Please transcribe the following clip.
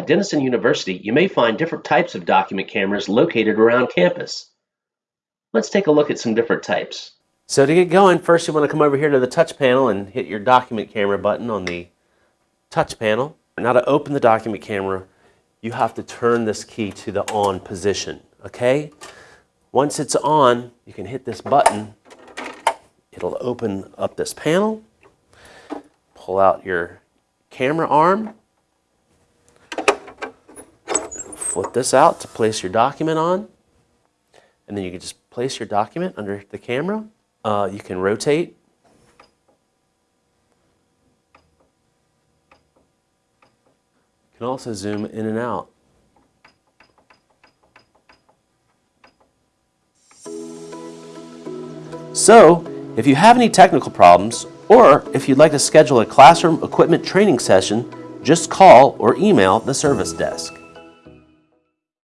At Denison University, you may find different types of document cameras located around campus. Let's take a look at some different types. So to get going, first you want to come over here to the touch panel and hit your document camera button on the touch panel. Now to open the document camera, you have to turn this key to the on position, okay? Once it's on, you can hit this button. It'll open up this panel. Pull out your camera arm. Flip this out to place your document on. And then you can just place your document under the camera. Uh, you can rotate. You can also zoom in and out. So, if you have any technical problems, or if you'd like to schedule a classroom equipment training session, just call or email the service desk.